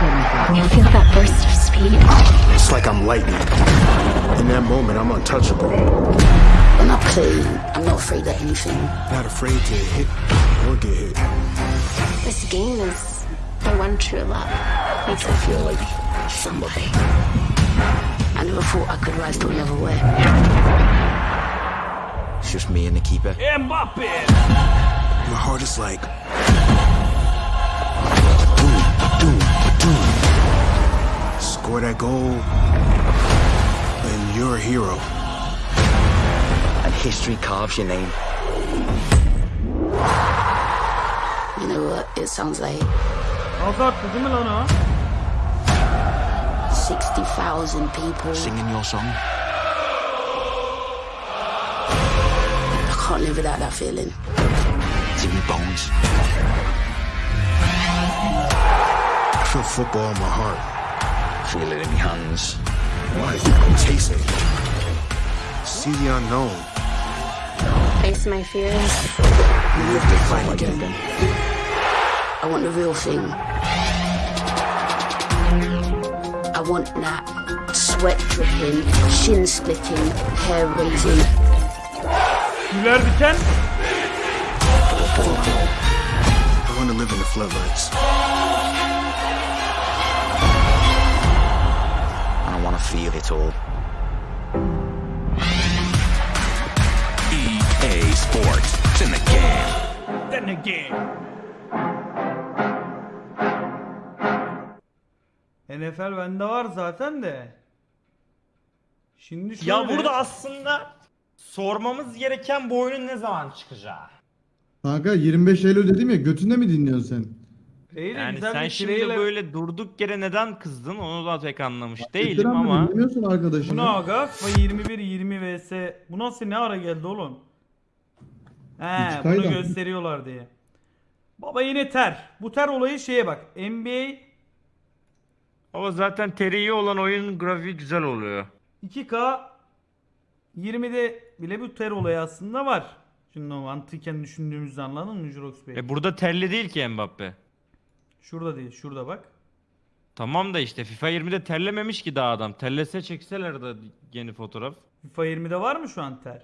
göstermişler. You feel that burst of speed? It's like I'm lightning. In that moment, I'm untouchable. When I play, I'm not afraid of anything. Not afraid to hit or get hit. This game is the one true love. Makes I feel like somebody. I never thought I could rise to another way. It's just me and the keeper. Mbappe. My heart is like. Doom, doom, doom. Score that goal, and you're a hero. And history carves your name. You know what? It sounds like Azarttı değil mi lan o? 60,000 people. Singing your song. I can't live without that feeling. It's in my bones. I feel football in my heart. Feel it in my hands. Like, taste it. See the unknown. Face my fears. Live to fight again. I want the real thing. I want that sweat dripping, shin splitting, hair raising. Güler diken. I want to live in the floodlights. Then again. NFL bende var zaten de. Şimdi şöyle. Ya burada aslında sormamız gereken bu oyunun ne zaman çıkacağı. Kanka 25 Eylül dedim ya götünde mi dinliyorsun sen? Değil, Yani sen şimdi trailer. böyle durduk yere neden kızdın onu da pek anlamış değilim Götüren mi ama arkadaşını. ne aga? FIFA 21 20 vs. Bu nasıl ne ara geldi oğlum? He bunu gösteriyorlar diye. Baba yine ter. Bu ter olayı şeye bak. NBA ama zaten teriği olan oyun grafiği güzel oluyor. 2K 20'de bile bu ter olayı aslında var. Şimdi o mantıken düşündüğümüzde anladın mı Jurox Bey? E burada terli değil ki Mbappe. Şurada değil, şurada bak. Tamam da işte FIFA 20'de terlememiş ki daha adam. Terlese çekseler de yeni fotoğraf. FIFA 20'de var mı şu an ter?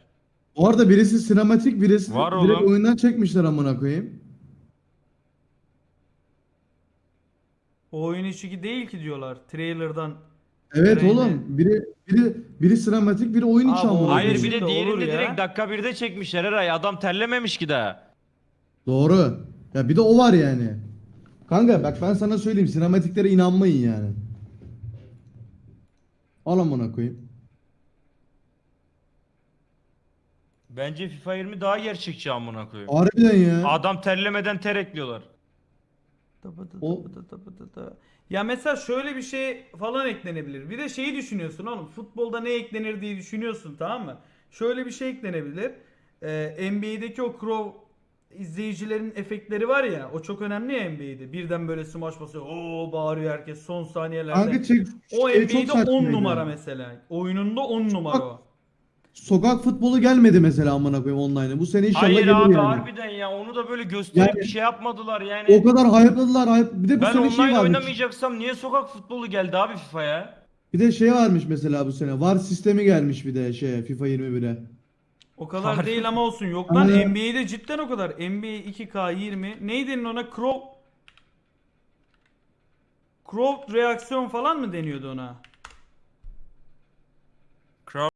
Bu arada birisi sinematik birisi Var direkt oğlum. oyundan çekmişler amına koyayım. O oyun içi değil ki diyorlar. Trailer'dan. Evet Trailer. oğlum biri biri biri sinematik biri oyun içi Abi amına Hayır bir de de olur diğerinde ya. direkt dakika 1'de çekmişler Eray. Adam terlememiş ki daha. Doğru. Ya bir de o var yani. Kanka bak ben sana söyleyeyim sinematiklere inanmayın yani. Al amına koyayım. Bence FIFA 20 daha gerçekçi amına koyayım. Harbiden ya. Adam terlemeden ter ekliyorlar. O- Ya mesela şöyle bir şey falan eklenebilir. Bir de şeyi düşünüyorsun oğlum. Futbolda ne eklenir diye düşünüyorsun tamam mı? Şöyle bir şey eklenebilir. Ee, NBA'deki o Crow izleyicilerin efektleri var ya. O çok önemli ya NBA'de. Birden böyle smaç basıyor. Oo bağırıyor herkes son saniyelerde. Kanka çek, o şey çok NBA'de 10 saçmaydı. numara mesela. Oyununda 10 numara o. Sokak futbolu gelmedi mesela amına koyayım online'a. Bu sene inşallah Hayır gelir abi yani. harbiden ya onu da böyle gösterip Yani- bir şey yapmadılar yani. O kadar hype'ladılar hype. Bir de bu ben sene online şey varmış. oynamayacaksam niye sokak futbolu geldi abi FIFA'ya? Bir de şey varmış mesela bu sene. VAR sistemi gelmiş bir de şey FIFA 21'e. O kadar Harbi. değil ama olsun. Yok lan Aynen. NBA'de cidden o kadar. NBA 2K 20. Neydi denir ona? Crow Crow reaksiyon falan mı deniyordu ona?